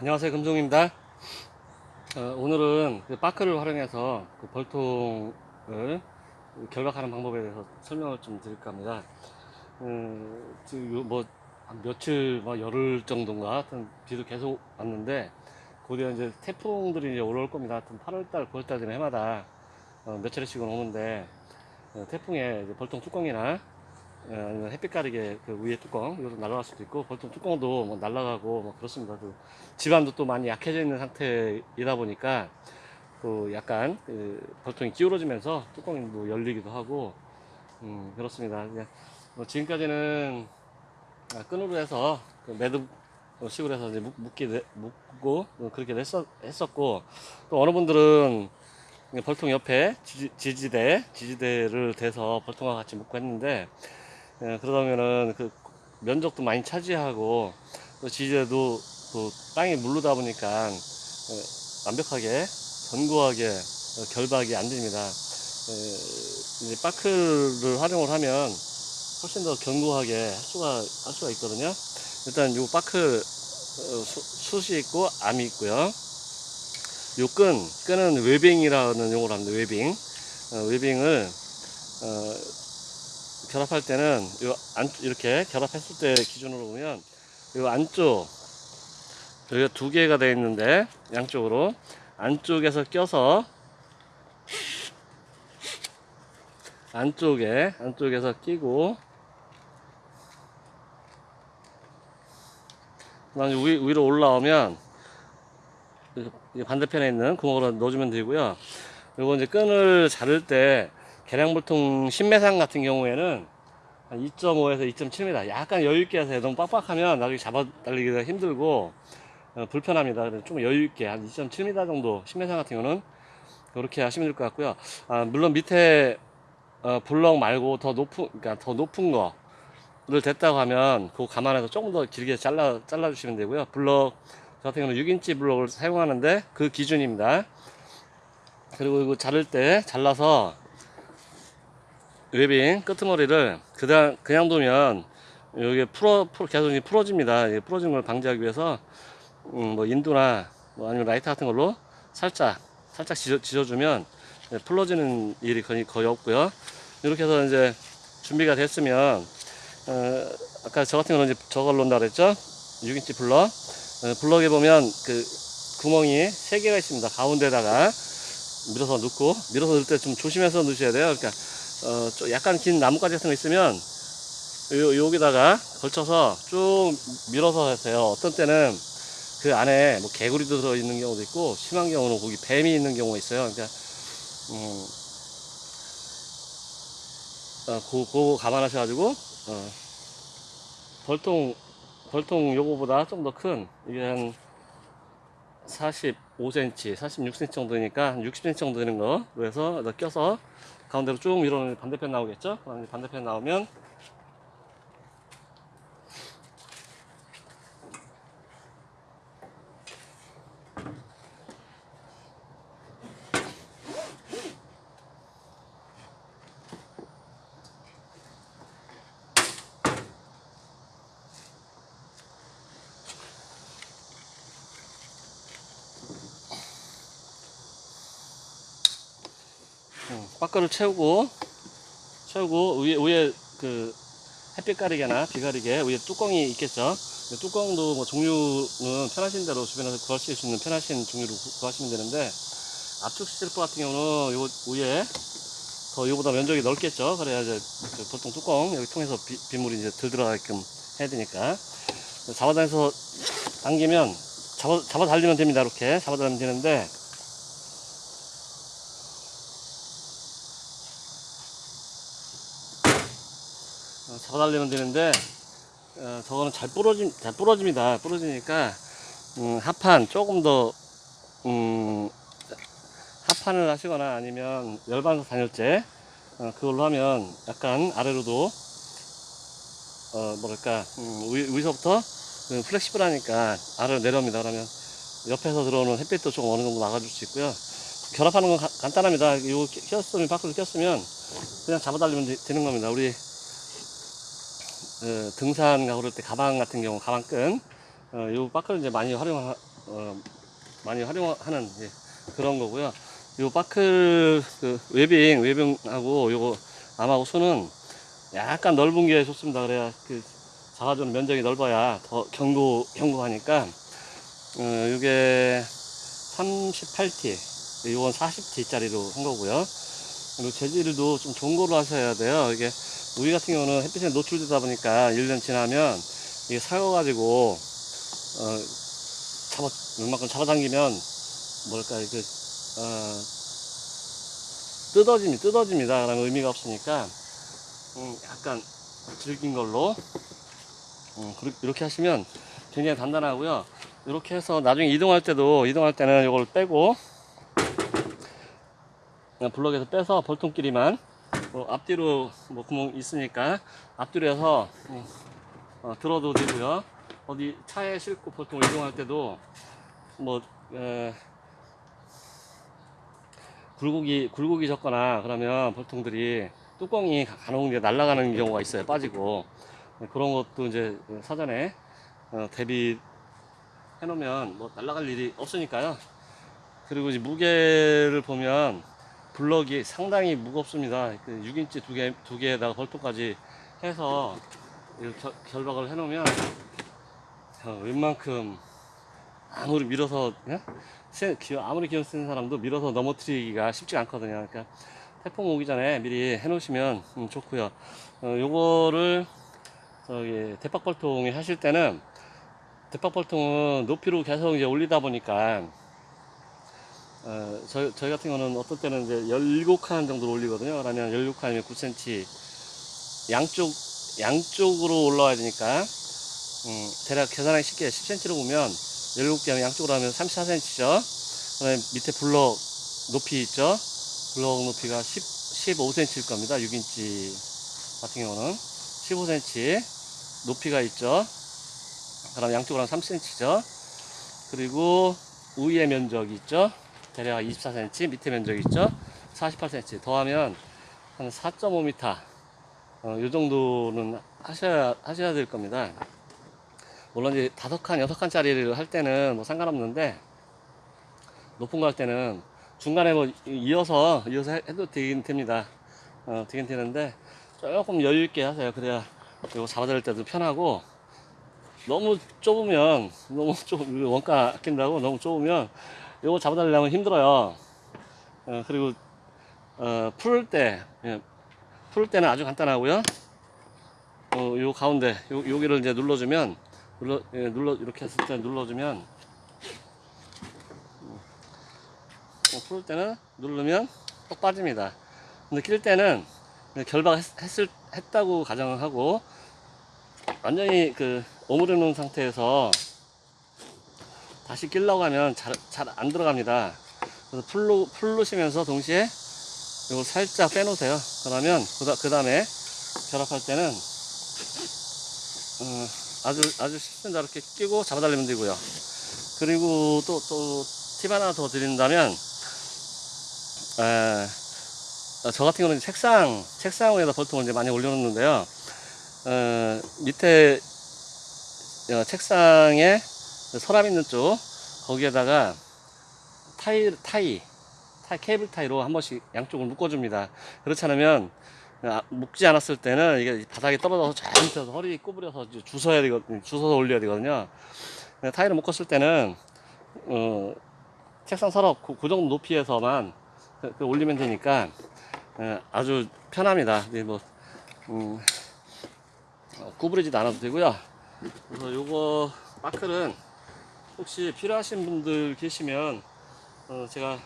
안녕하세요 금종입니다. 어, 오늘은 그 바크를 활용해서 그 벌통을 결박하는 방법에 대해서 설명을 좀 드릴까 합니다. 음, 지금 요 뭐, 한 며칠 뭐 열흘 정도인가 하여튼 비도 계속 왔는데 곧이어 이제 태풍들이 이제 올라올 겁니다. 하여튼 8월달 9월달 되면 해마다 어, 몇 차례씩은 오는데 어, 태풍에 벌통 뚜껑이나 어, 아니면 햇빛 가리개 그 위에 뚜껑 이것도 날아갈 수도 있고 벌통 뚜껑도 뭐 날아가고 뭐 그렇습니다. 그 집안도 또 많이 약해져 있는 상태이다 보니까 또 약간 그 벌통이 기울어지면서 뚜껑이 뭐 열리기도 하고 음 그렇습니다. 그냥 뭐 지금까지는 아, 끈으로 해서 그 매듭 식으로 해서 이제 묶, 묶기 묶고 그렇게 했었, 했었고 또 어느 분들은 벌통 옆에 지지, 지지대 지지대를 대서 벌통과 같이 묶고 했는데 예, 그러다 보면은 그 면적도 많이 차지하고 또 지지대도 또 땅이 물르다 보니까 예, 완벽하게 견고하게 어, 결박이 안 됩니다. 예, 이제 버클을 활용을 하면 훨씬 더 견고하게 할 수가 할 수가 있거든요. 일단 요 버클 어, 수, 숫이 있고 암이 있고요. 요 끈, 끈은 webbing이라는 용어로 합니다. webbing. 어, webbing을 어, 결합할 때는 요 안, 이렇게 결합했을 때 기준으로 보면 요 안쪽 여기가 두 개가 되어 있는데 양쪽으로 안쪽에서 껴서 안쪽에 안쪽에서 끼고 그다음에 위, 위로 올라오면 이 반대편에 있는 구멍으로 넣어주면 되고요. 그리고 이제 끈을 자를 때 계량불통 신매상 같은 경우에는 한 2.5에서 2.7m 약간 여유있게 해서 너무 빡빡하면 나중에 잡아 달리기가 힘들고 어, 불편합니다. 그래서 좀 여유있게 한 2.7m 정도 신매상 같은 경우는 그렇게 하시면 될 것 같고요. 아, 물론 밑에 어, 블럭 말고 더 높은 그러니까 더 높은 거를 됐다고 하면 그거 감안해서 조금 더 길게 잘라 잘라 주시면 되고요. 블럭 저 같은 경우는 6인치 블럭을 사용하는데 그 기준입니다. 그리고 이거 자를 때 잘라서 webbing 끄트머리를 그냥 그냥 두면 여기 풀어, 풀어 계속 풀어집니다. 풀어지는 걸 방지하기 위해서 음, 뭐 인두나 뭐 아니면 라이터 같은 걸로 살짝 살짝 지져, 지져주면 풀어지는 일이 거의, 거의 없고요. 이렇게 해서 이제 준비가 됐으면 어, 아까 저 같은 경우는 이제 저걸 놓는다 그랬죠? 6인치 블럭 어, 블럭에 보면 그 구멍이 3개가 있습니다. 가운데다가 밀어서 넣고 밀어서 넣을 때 좀 조심해서 넣으셔야 돼요. 그러니까 어, 좀 약간 긴 나뭇가지 같은 거 있으면 요, 여기다가 걸쳐서 쭉 밀어서 하세요. 어떤 때는 그 안에 뭐 개구리도 들어있는 경우도 있고 심한 경우는 거기 뱀이 있는 경우가 있어요. 그러니까 음, 어, 그, 그거 감안하셔가지고 어, 벌통 벌통 요거보다 좀 더 큰 이게 한 45cm, 46cm 정도니까 한 60cm 정도 되는 거 그래서 껴서 가운데로 쭉 밀어놓으면 반대편 나오겠죠? 반대편 나오면 바퀴를 채우고 채우고 위에 위에 그 햇빛 가리개나 비 가리개 위에 뚜껑이 있겠죠. 뚜껑도 뭐 종류는 편하신 대로 주변에서 구하실 수 있는 편하신 종류로 구- 구하시면 되는데 압축 시슬퍼 같은 경우는 요 위에 더 이거보다 면적이 넓겠죠. 그래야 이제 그 보통 뚜껑 여기 통해서 비, 빗물이 이제 덜 들어가게끔 해야 되니까 잡아다녀서 당기면 잡아 잡아 달리면 됩니다. 이렇게 잡아 달리면 되는데 잡아달리면 되는데 어, 저거는 잘 부러짐 잘 부러집니다. 부러지니까 음, 합판 조금 더 음, 합판을 하시거나 아니면 열반석 단열재 어, 그걸로 하면 약간 아래로도 어, 뭐랄까 음, 위, 위서부터 그 플렉시블하니까 아래로 내려옵니다. 그러면 옆에서 들어오는 햇빛도 조금 어느 정도 막아줄 수 있고요. 결합하는 건 가- 간단합니다. 이거 꼈으면 밖으로 꼈으면 그냥 잡아달리면 되, 되는 겁니다. 우리 어, 등산 가고 그럴 때 가방 같은 경우 가방끈 어, 요 바크를 이제 많이 활용 어, 많이 활용하는 예, 그런 거고요. 요 바클 그 웨빙 웨빙하고 요거 암하고 수는 약간 넓은 게 좋습니다. 그래야 그 잡아주는 면적이 넓어야 더 견고 견고하니까 어, 이게 38T, 이건 40T짜리로 한 거고요. 그리고 재질도 좀 좋은 거로 하셔야 돼요. 이게 우리 같은 경우는 햇빛에 노출되다 보니까 1년 지나면 이게 사여가지고 어, 잡아 웬만큼 잡아당기면 뭘까 그 어, 뜯어집니다. 뜯어집니다. 그러면 의미가 없으니까 음, 약간 질긴 걸로 음, 이렇게 하시면 굉장히 단단하고요. 이렇게 해서 나중에 이동할 때도 이동할 때는 이걸 빼고 그냥 블럭에서 빼서 볼통끼리만 뭐 앞뒤로 뭐 구멍 있으니까 앞뒤로 해서 음, 어, 들어도 되고요. 어디 차에 싣고 보통 이동할 때도 뭐 에, 굴곡이 굴곡이 졌거나 그러면 볼통들이 뚜껑이 가- 간혹 이제 날아가는 경우가 있어요. 빠지고 네, 그런 것도 이제 사전에 어, 대비 해놓으면 뭐 날아갈 일이 없으니까요. 그리고 이제 무게를 보면 블럭이 상당히 무겁습니다. 그 6인치 두 개, 두 개에다가 벌통까지 해서 결- 결박을 해 놓으면 어, 웬만큼 아무리 밀어서 예? 아무리 기어 쓰는 사람도 밀어서 넘어뜨리기가 쉽지 않거든요. 그러니까 태풍 오기 전에 미리 해 놓으시면 음, 좋고요. 어, 요거를 저기 대박벌통에 하실 때는 대박벌통은 높이로 계속 이제 올리다 보니까 어, 저희, 저희 같은 경우는 어떤 때는 이제 17칸 정도로 올리거든요. 그러면 16칸이면 9cm 양쪽 양쪽으로 올라와야 되니까 음, 대략 계산하기 쉽게 10cm로 보면 17개 하면 양쪽으로 하면 34cm죠. 그 다음에 밑에 블럭 높이 있죠. 블럭 높이가 10, 15cm일 겁니다. 6인치 같은 경우는 15cm 높이가 있죠. 그럼 양쪽으로 하면 3cm죠. 그리고 우위의 면적이 있죠. 대략 24cm, 밑에 면적이 있죠. 48cm 더하면 한 4.5m 어, 요 정도는 하셔야 하셔야 될 겁니다. 물론 이제 다섯 칸, 여섯 칸 짜리를 할 때는 뭐 상관없는데 높은 거 할 때는 중간에 뭐 이어서 이어서 해- 해도 되긴 됩니다. 어, 되긴 되는데 조금 여유 있게 하세요. 그래야 이거 잡아달 때도 편하고 너무 좁으면 너무 좁 원가 아낀다고 너무 좁으면 이거 잡아달라면 힘들어요. 어, 그리고 어, 풀 때, 예, 풀 때는 아주 간단하고요. 어, 요 가운데 요, 여기를 이제 눌러주면 눌러 예, 눌러 이렇게 했을 때 눌러주면 어, 풀 때는 누르면 똑 빠집니다. 근데 낄 때는 결박 했을 했다고 가정을 하고 완전히 그 오므려 놓은 상태에서 다시 끼려고 하면 잘잘안 들어갑니다. 그래서 풀로 풀르시면서 동시에 이걸 살짝 빼놓으세요. 그러면 그 다음에 결합할 때는 어, 아주 아주 쉽습니다. 이렇게 끼고 잡아달리면 되고요. 그리고 또 또 팁 하나 더 드린다면 에, 어, 저 같은 경우는 책상 책상 위에다 볼통을 이제 많이 올려놓는데요. 어, 밑에 어, 책상에 서랍 있는 쪽 거기에다가 타이 타이 타이 케이블 타이로 한 번씩 양쪽을 묶어줍니다. 그렇지 않으면 아, 묶지 않았을 때는 이게 바닥에 떨어져서 잘못해서 허리 구부려서 이제 주워야 되거든요. 주워서 올려야 되거든요. 네, 타이를 묶었을 때는 어, 책상 서랍 그, 그 정도 높이에서만 그- 그 올리면 되니까 예, 아주 편합니다. 네, 뭐 음, 어, 구부리지도 않아도 되고요. 그래서 요거 마클은 혹시 필요하신 분들 계시면 어, 제가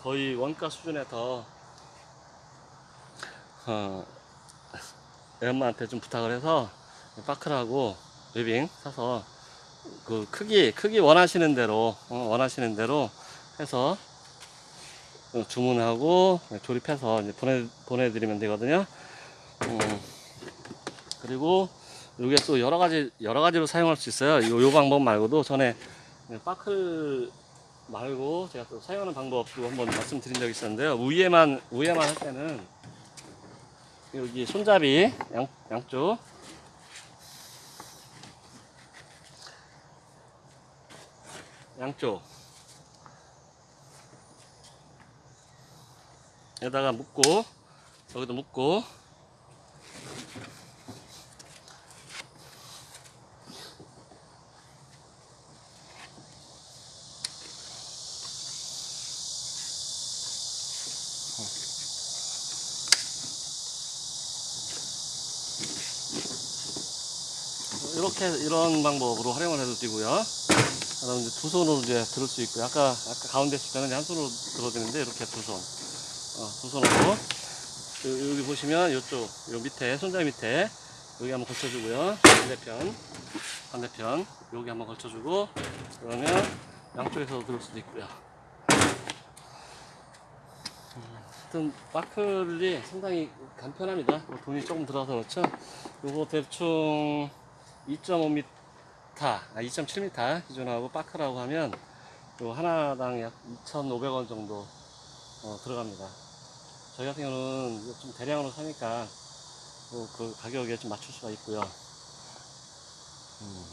거의 원가 수준에 더 어, 엄마한테 좀 부탁을 해서 바클하고 웨빙 사서 그 크기 크기 원하시는 대로 어, 원하시는 대로 해서 어, 주문하고 조립해서 이제 보내 보내드리면 되거든요. 음, 그리고 이게 또 여러 가지 여러 가지로 사용할 수 있어요. 요, 요 방법 말고도 전에 바클 말고 제가 또 사용하는 방법도 한번 말씀드린 적이 있었는데요. 위에만 위에만 할 때는 여기 손잡이 양, 양쪽. 양쪽. 여기다가 묶고 여기도 묶고 이렇게 이런 방법으로 활용을 해도 되고요. 그다음 이제 두 손으로 이제 들을 수 있고요. 아까 아까 가운데 있을 때는 한 손으로 들어야 되는데 이렇게 두 손, 어, 두 손으로 요- 여기 보시면 이쪽 요 밑에 손잡이 밑에 여기 한번 걸쳐주고요. 반대편 반대편 여기 한번 걸쳐주고 그러면 양쪽에서 들을 수도 있고요. 하여튼 마클이 상당히 간편합니다. 뭐 돈이 조금 들어서 그렇죠. 요거 대충 2.5m, 아 2.7m 기준하고 파크라고 하면 요 하나당 약 2,500원 정도 어, 들어갑니다. 저희 같은 경우는 좀 대량으로 사니까 뭐그 가격에 좀 맞출 수가 있고요. 음.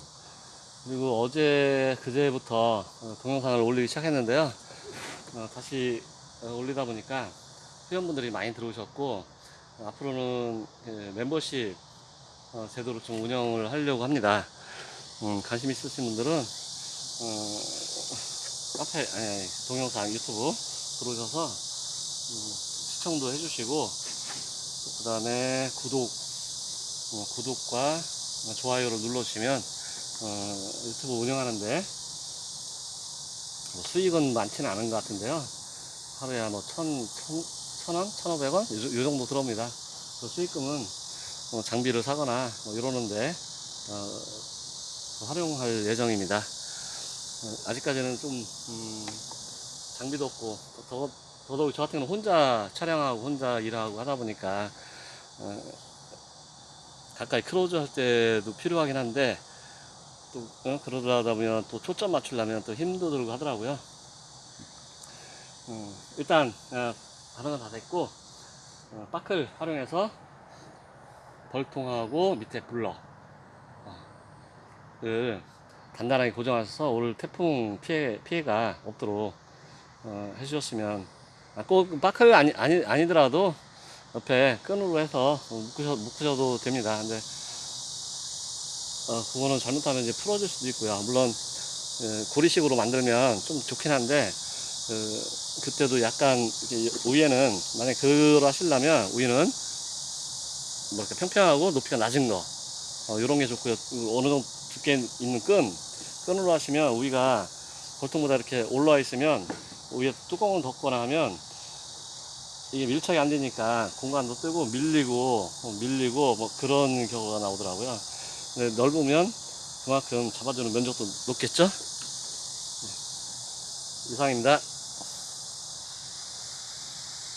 그리고 어제 그제부터 어, 동영상을 올리기 시작했는데요. 어, 다시 어, 올리다 보니까 회원분들이 많이 들어오셨고 어, 앞으로는 그 멤버십 어, 제도로 좀 운영을 하려고 합니다. 음, 관심 있으신 분들은 어, 카페 아니, 동영상 유튜브 들어오셔서 음, 시청도 해주시고 그 다음에 구독 어, 구독과 좋아요를 눌러주시면 어, 유튜브 운영하는데 뭐 수익은 많지는 않은 것 같은데요. 하루에 한뭐 천, 천, 천 원, 천오백 원? 요, 요 정도 들어옵니다. 그 수익금은 뭐 장비를 사거나 뭐 이러는데 어, 활용할 예정입니다. 어, 아직까지는 좀 음, 장비도 없고 더, 더더욱 저 같은 경우는 혼자 촬영하고 혼자 일하고 하다 보니까 어, 가까이 크로즈 할 때도 필요하긴 한데 또 어, 그러다 보면 또 초점 맞추려면 또 힘도 들고 하더라고요. 음, 일단 어, 건다 됐고 어, 바클 활용해서 벌통하고 밑에 블러 어, 그 단단하게 고정하셔서 올 태풍 피해 피해가 없도록 어, 해주셨으면 아, 꼭 바클 아니 아니 아니더라도 옆에 끈으로 해서 묶으셔, 묶으셔도 됩니다. 근데 어, 그거는 잘못하면 이제 풀어질 수도 있고요. 물론 예, 고리식으로 만들면 좀 좋긴 한데 그, 그때도 약간 이렇게 위에는 만약 그걸 하시려면 위는 뭐 이렇게 평평하고 높이가 낮은 거 어, 이런 게 좋고요. 어느 정도 두께 있는 끈 끈으로 하시면 위가 보통보다 이렇게 올라와 있으면 위에 뚜껑을 덮거나 하면 이게 밀착이 안 되니까 공간도 뜨고 밀리고 어, 밀리고 뭐 그런 경우가 나오더라고요. 근데 넓으면 그만큼 잡아주는 면적도 높겠죠? 네. 이상입니다.